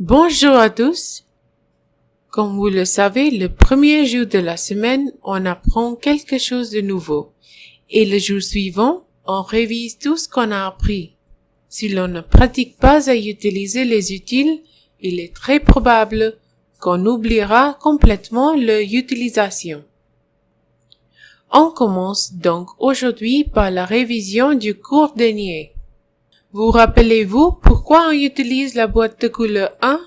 Bonjour à tous. Comme vous le savez, le premier jour de la semaine, on apprend quelque chose de nouveau. Et le jour suivant, on révise tout ce qu'on a appris. Si l'on ne pratique pas à utiliser les utiles, il est très probable qu'on oubliera complètement leur utilisation. On commence donc aujourd'hui par la révision du cours dernier. Vous rappelez-vous pourquoi on utilise la boîte de couleur 1?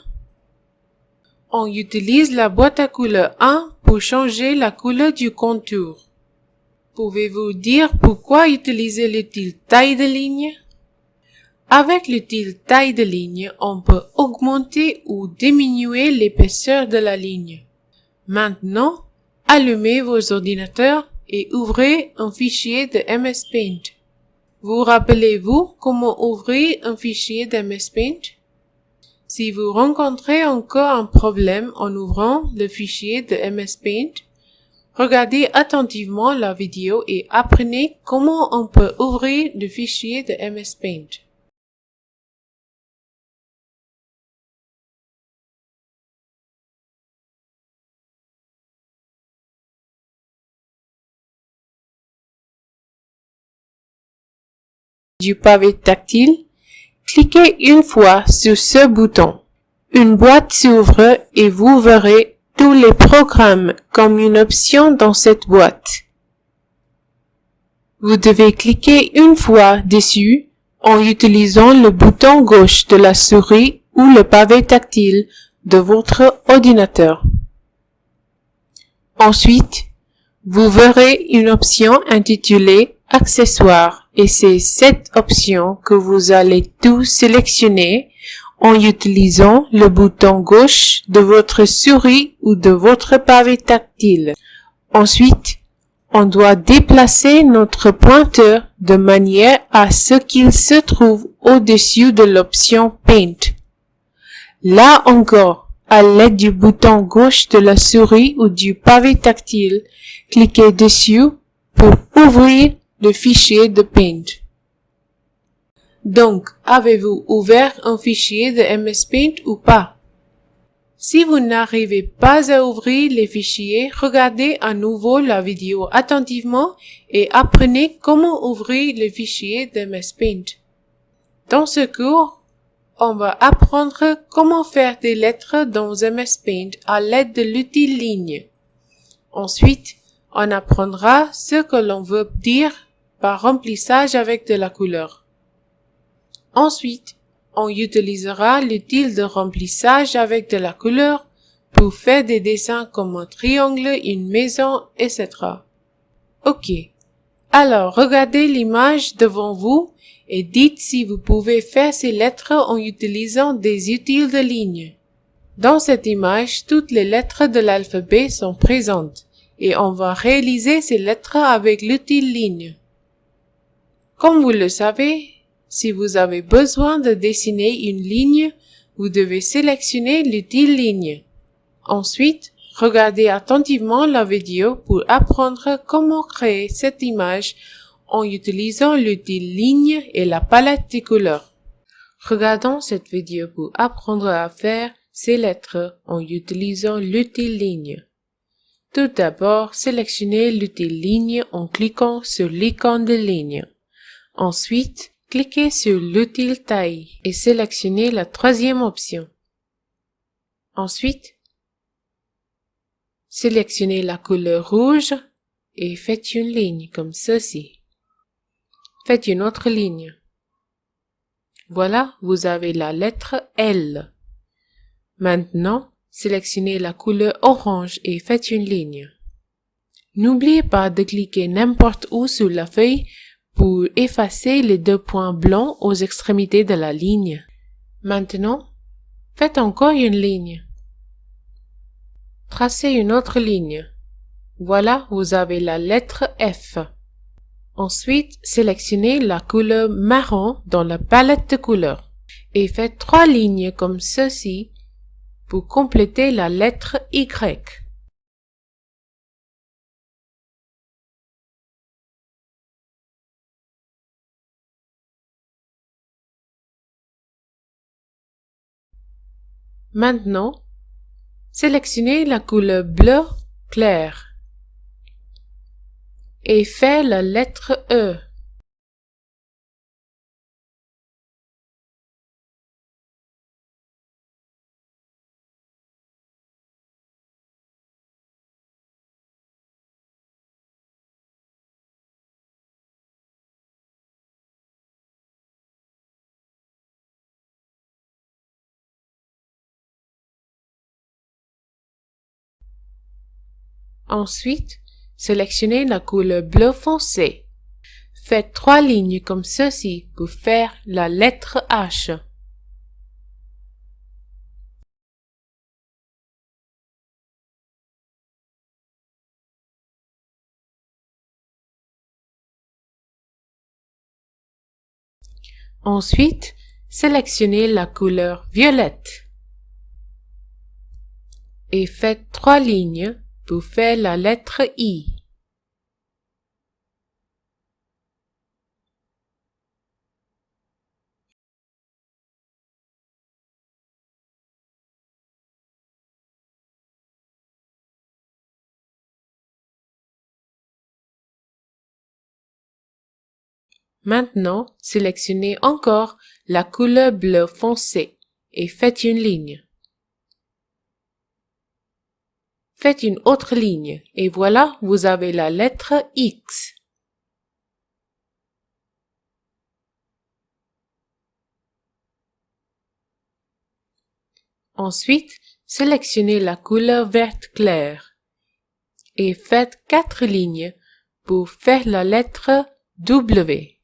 On utilise la boîte à couleur 1 pour changer la couleur du contour. Pouvez-vous dire pourquoi utiliser l'outil taille de ligne? Avec l'outil taille de ligne, on peut augmenter ou diminuer l'épaisseur de la ligne. Maintenant, allumez vos ordinateurs et ouvrez un fichier de MS Paint. Vous rappelez-vous comment ouvrir un fichier d'MS Paint? Si vous rencontrez encore un problème en ouvrant le fichier de MS Paint, regardez attentivement la vidéo et apprenez comment on peut ouvrir le fichier de MS Paint. Du pavé tactile, cliquez une fois sur ce bouton. Une boîte s'ouvre et vous verrez tous les programmes comme une option dans cette boîte. Vous devez cliquer une fois dessus en utilisant le bouton gauche de la souris ou le pavé tactile de votre ordinateur. Ensuite, vous verrez une option intitulée Accessoires et c'est cette option que vous allez tout sélectionner en utilisant le bouton gauche de votre souris ou de votre pavé tactile. Ensuite, on doit déplacer notre pointeur de manière à ce qu'il se trouve au-dessus de l'option Paint. Là encore, à l'aide du bouton gauche de la souris ou du pavé tactile, cliquez dessus pour ouvrir le fichier de Paint. Donc, avez-vous ouvert un fichier de MS Paint ou pas? Si vous n'arrivez pas à ouvrir les fichiers, regardez à nouveau la vidéo attentivement et apprenez comment ouvrir le fichier de MS Paint. Dans ce cours, on va apprendre comment faire des lettres dans MS Paint à l'aide de l'outil ligne. Ensuite, on apprendra ce que l'on veut dire par remplissage avec de la couleur. Ensuite, on utilisera l'outil de remplissage avec de la couleur pour faire des dessins comme un triangle, une maison, etc. Ok. Alors, regardez l'image devant vous et dites si vous pouvez faire ces lettres en utilisant des utiles de ligne. Dans cette image, toutes les lettres de l'alphabet sont présentes et on va réaliser ces lettres avec l'outil ligne. Comme vous le savez, si vous avez besoin de dessiner une ligne, vous devez sélectionner l'outil ligne. Ensuite, regardez attentivement la vidéo pour apprendre comment créer cette image en utilisant l'outil ligne et la palette de couleurs. Regardons cette vidéo pour apprendre à faire ces lettres en utilisant l'outil ligne. Tout d'abord, sélectionnez l'outil ligne en cliquant sur l'icône de ligne. Ensuite, cliquez sur l'outil taille et sélectionnez la troisième option. Ensuite, sélectionnez la couleur rouge et faites une ligne comme ceci. Faites une autre ligne. Voilà, vous avez la lettre L. Maintenant, sélectionnez la couleur orange et faites une ligne. N'oubliez pas de cliquer n'importe où sur la feuille pour effacer les deux points blancs aux extrémités de la ligne. Maintenant, faites encore une ligne. Tracez une autre ligne. Voilà, vous avez la lettre F. Ensuite, sélectionnez la couleur marron dans la palette de couleurs et faites trois lignes comme ceci pour compléter la lettre Y. Maintenant, sélectionnez la couleur bleu clair et faites la lettre E. Ensuite, sélectionnez la couleur bleu foncé. Faites trois lignes comme ceci pour faire la lettre H. Ensuite, sélectionnez la couleur violette et faites trois lignes pour faire la lettre I. Maintenant, sélectionnez encore la couleur bleu foncé et faites une ligne. Faites une autre ligne et voilà, vous avez la lettre X. Ensuite, sélectionnez la couleur verte claire et faites quatre lignes pour faire la lettre W.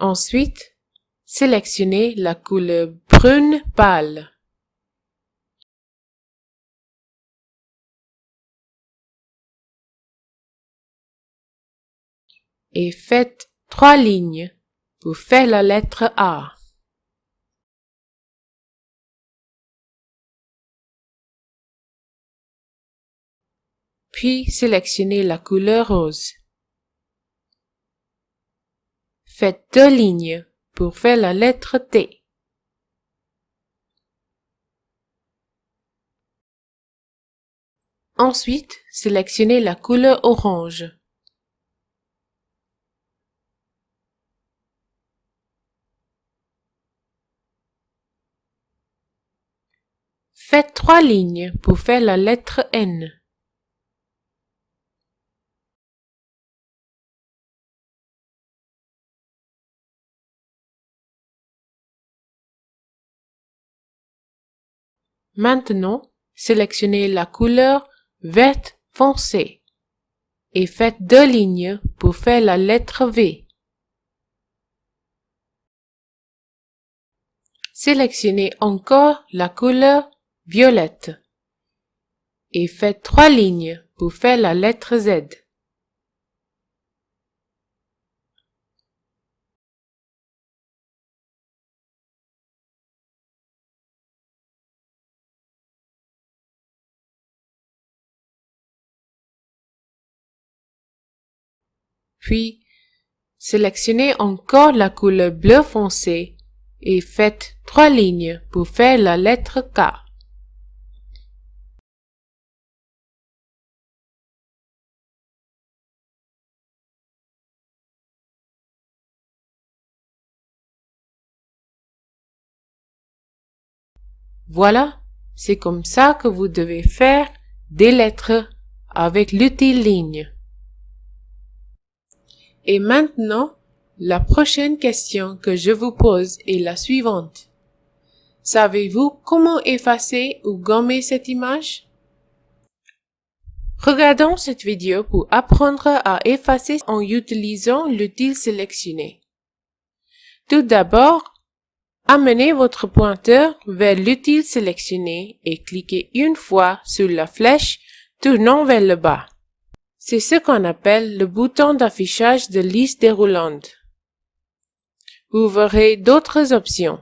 Ensuite, sélectionnez la couleur brune pâle. Et faites trois lignes pour faire la lettre A. Puis sélectionnez la couleur rose. Faites deux lignes pour faire la lettre T. Ensuite, sélectionnez la couleur orange. Faites trois lignes pour faire la lettre N. Maintenant, sélectionnez la couleur verte foncé et faites deux lignes pour faire la lettre V. Sélectionnez encore la couleur violette et faites trois lignes pour faire la lettre Z. Puis, sélectionnez encore la couleur bleu foncé et faites trois lignes pour faire la lettre K. Voilà, c'est comme ça que vous devez faire des lettres avec l'outil ligne. Et maintenant, la prochaine question que je vous pose est la suivante. Savez-vous comment effacer ou gommer cette image? Regardons cette vidéo pour apprendre à effacer en utilisant l'outil sélectionné. Tout d'abord, amenez votre pointeur vers l'outil sélectionné et cliquez une fois sur la flèche tournant vers le bas. C'est ce qu'on appelle le bouton d'affichage de liste déroulante. Vous verrez d'autres options.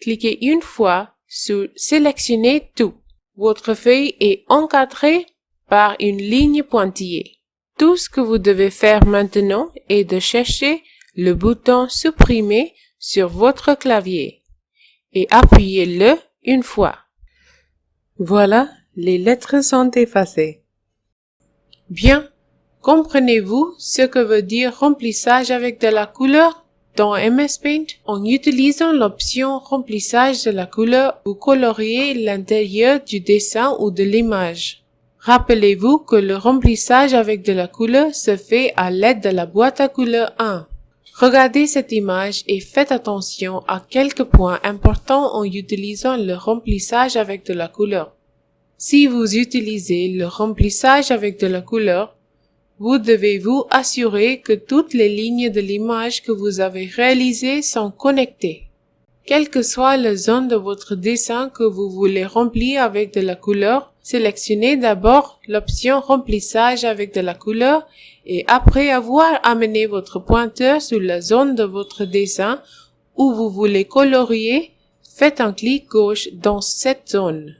Cliquez une fois sur Sélectionner tout. Votre feuille est encadrée par une ligne pointillée. Tout ce que vous devez faire maintenant est de chercher le bouton supprimer sur votre clavier et appuyez-le une fois. Voilà, les lettres sont effacées. Bien, comprenez-vous ce que veut dire remplissage avec de la couleur? Dans MS Paint, en utilisant l'option remplissage de la couleur, vous coloriez l'intérieur du dessin ou de l'image. Rappelez-vous que le remplissage avec de la couleur se fait à l'aide de la boîte à couleur 1. Regardez cette image et faites attention à quelques points importants en utilisant le remplissage avec de la couleur. Si vous utilisez le remplissage avec de la couleur, vous devez vous assurer que toutes les lignes de l'image que vous avez réalisées sont connectées. Quelle que soit la zone de votre dessin que vous voulez remplir avec de la couleur, sélectionnez d'abord l'option remplissage avec de la couleur et après avoir amené votre pointeur sur la zone de votre dessin où vous voulez colorier, faites un clic gauche dans cette zone.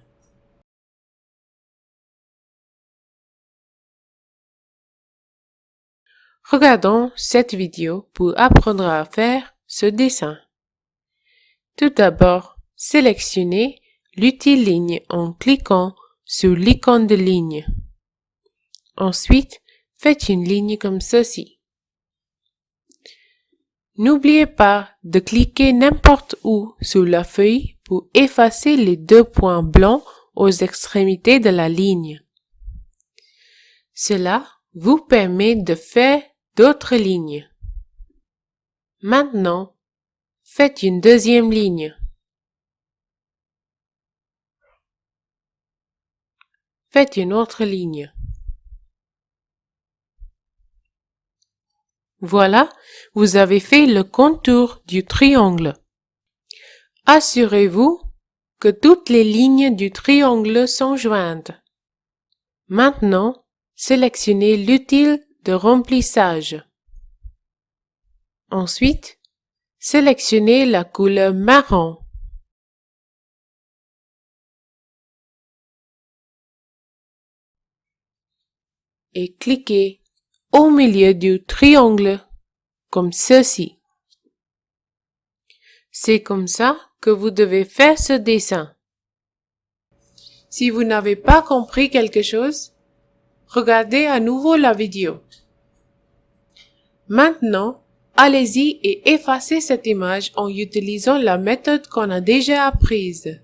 Regardons cette vidéo pour apprendre à faire ce dessin. Tout d'abord, sélectionnez l'outil ligne en cliquant sur l'icône de ligne. Ensuite, faites une ligne comme ceci. N'oubliez pas de cliquer n'importe où sur la feuille pour effacer les deux points blancs aux extrémités de la ligne. Cela vous permet de faire d'autres lignes. Maintenant, faites une deuxième ligne. Faites une autre ligne. Voilà, vous avez fait le contour du triangle. Assurez-vous que toutes les lignes du triangle sont jointes. Maintenant, sélectionnez l'utile de remplissage. Ensuite, sélectionnez la couleur marron. Et cliquez au milieu du triangle, comme ceci. C'est comme ça que vous devez faire ce dessin. Si vous n'avez pas compris quelque chose, regardez à nouveau la vidéo. Maintenant, allez-y et effacez cette image en utilisant la méthode qu'on a déjà apprise.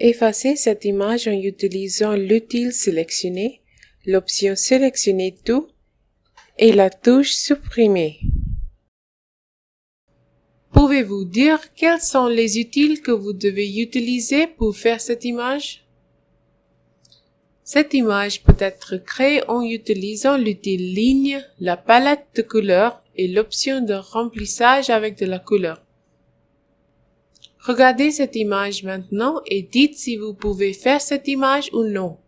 Effacez cette image en utilisant l'outil sélectionner, l'option sélectionner tout et la touche supprimer. Pouvez-vous dire quels sont les outils que vous devez utiliser pour faire cette image? Cette image peut être créée en utilisant l'outil ligne, la palette de couleurs et l'option de remplissage avec de la couleur. Regardez cette image maintenant et dites si vous pouvez faire cette image ou non.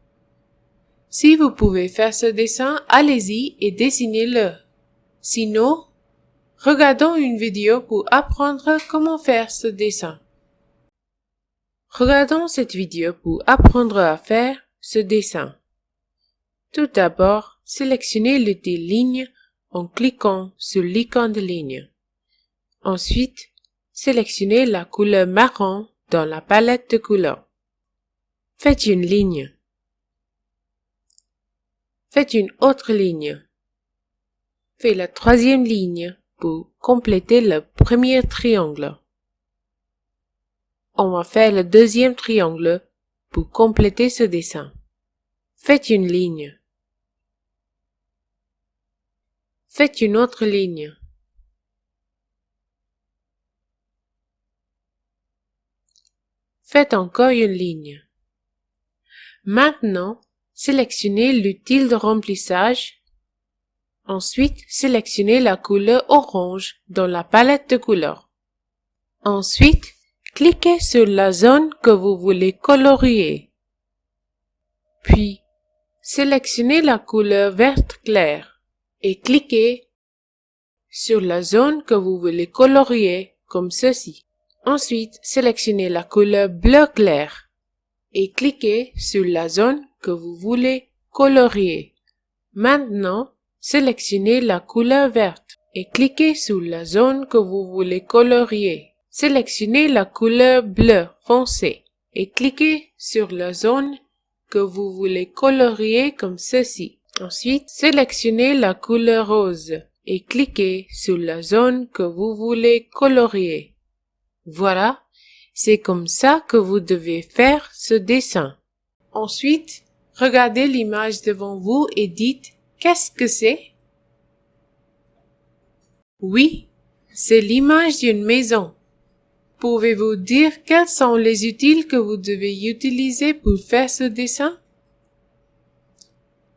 Si vous pouvez faire ce dessin, allez-y et dessinez-le. Sinon, regardons une vidéo pour apprendre comment faire ce dessin. Regardons cette vidéo pour apprendre à faire ce dessin. Tout d'abord, sélectionnez l'outil ligne en cliquant sur l'icône de ligne. Ensuite, sélectionnez la couleur marron dans la palette de couleurs. Faites une ligne. Faites une autre ligne. Faites la troisième ligne pour compléter le premier triangle. On va faire le deuxième triangle pour compléter ce dessin. Faites une ligne. Faites une autre ligne. Faites encore une ligne. Maintenant, sélectionnez l'outil de remplissage. Ensuite, sélectionnez la couleur orange dans la palette de couleurs. Ensuite, cliquez sur la zone que vous voulez colorier. Puis, sélectionnez la couleur verte claire et cliquez sur la zone que vous voulez colorier comme ceci. Ensuite, sélectionnez la couleur bleu clair et cliquez sur la zone que vous voulez colorier. Maintenant, sélectionnez la couleur verte et cliquez sur la zone que vous voulez colorier. Sélectionnez la couleur bleu foncé et cliquez sur la zone que vous voulez colorier comme ceci. Ensuite, sélectionnez la couleur rose et cliquez sur la zone que vous voulez colorier. Voilà, c'est comme ça que vous devez faire ce dessin. Ensuite, regardez l'image devant vous et dites qu'est-ce que c'est? Oui, c'est l'image d'une maison. Pouvez-vous dire quels sont les utiles que vous devez utiliser pour faire ce dessin?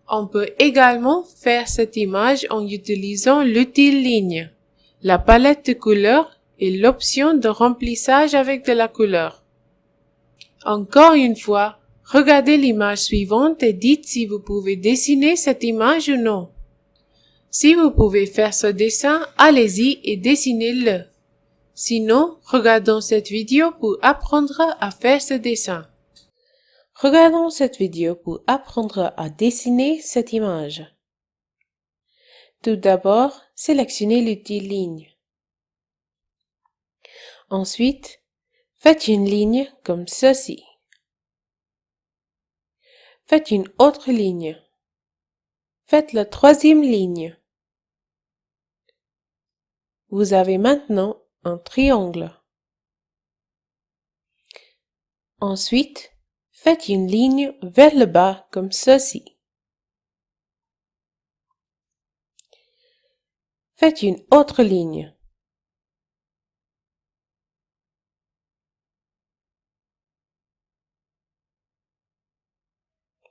On peut également faire cette image en utilisant l'outil ligne, la palette de couleurs et l'option de remplissage avec de la couleur. Encore une fois, regardez l'image suivante et dites si vous pouvez dessiner cette image ou non. Si vous pouvez faire ce dessin, allez-y et dessinez-le. Sinon, regardons cette vidéo pour apprendre à faire ce dessin. Regardons cette vidéo pour apprendre à dessiner cette image. Tout d'abord, sélectionnez l'outil ligne. Ensuite, faites une ligne comme ceci. Faites une autre ligne. Faites la troisième ligne. Vous avez maintenant un triangle. Ensuite, faites une ligne vers le bas comme ceci. Faites une autre ligne.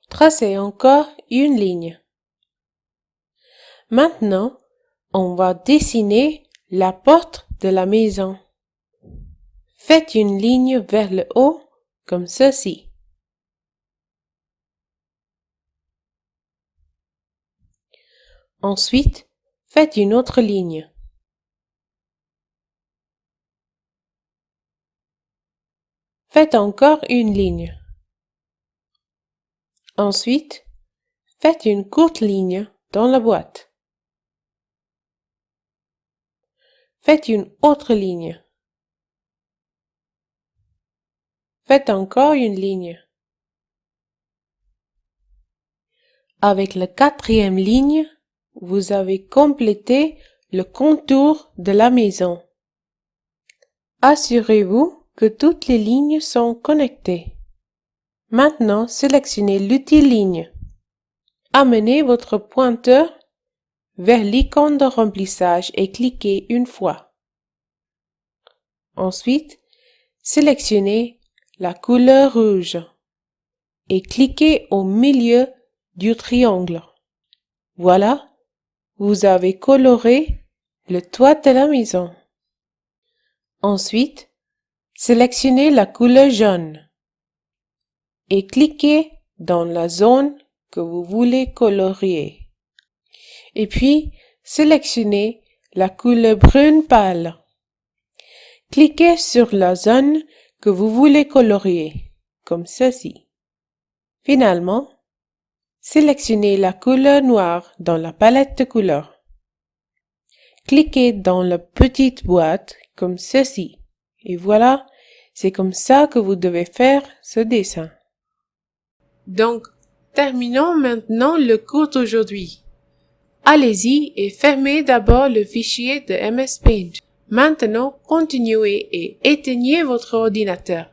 Tracez encore une ligne. Maintenant, on va dessiner la porte de la maison. Faites une ligne vers le haut comme ceci. Ensuite, faites une autre ligne. Faites encore une ligne. Ensuite, faites une courte ligne dans la boîte. Faites une autre ligne. Faites encore une ligne. Avec la quatrième ligne, vous avez complété le contour de la maison. Assurez-vous que toutes les lignes sont connectées. Maintenant, sélectionnez l'outil ligne. Amenez votre pointeur vers l'icône de remplissage et cliquez une fois. Ensuite, sélectionnez la couleur rouge et cliquez au milieu du triangle. Voilà, vous avez coloré le toit de la maison. Ensuite, sélectionnez la couleur jaune et cliquez dans la zone que vous voulez colorier et puis sélectionnez la couleur brune pâle. Cliquez sur la zone que vous voulez colorier, comme ceci. Finalement, sélectionnez la couleur noire dans la palette de couleurs. Cliquez dans la petite boîte comme ceci. Et voilà, c'est comme ça que vous devez faire ce dessin. Donc, terminons maintenant le cours d'aujourd'hui. Allez-y et fermez d'abord le fichier de MS Paint. Maintenant, continuez et éteignez votre ordinateur.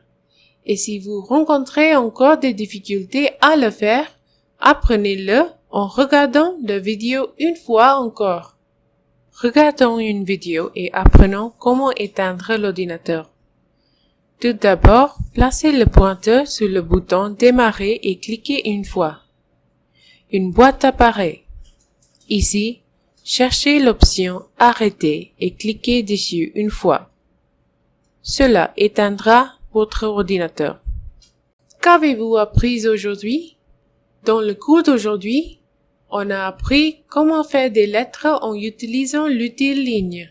Et si vous rencontrez encore des difficultés à le faire, apprenez-le en regardant la vidéo une fois encore. Regardons une vidéo et apprenons comment éteindre l'ordinateur. Tout d'abord, placez le pointeur sur le bouton Démarrer et cliquez une fois. Une boîte apparaît. Ici, cherchez l'option Arrêter et cliquez dessus une fois. Cela éteindra votre ordinateur. Qu'avez-vous appris aujourd'hui? Dans le cours d'aujourd'hui, on a appris comment faire des lettres en utilisant l'outil ligne.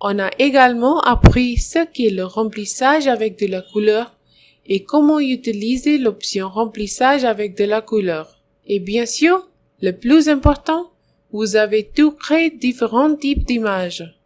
On a également appris ce qu'est le remplissage avec de la couleur et comment utiliser l'option remplissage avec de la couleur. Et bien sûr, Le plus important, vous avez tout créé différents types d'images.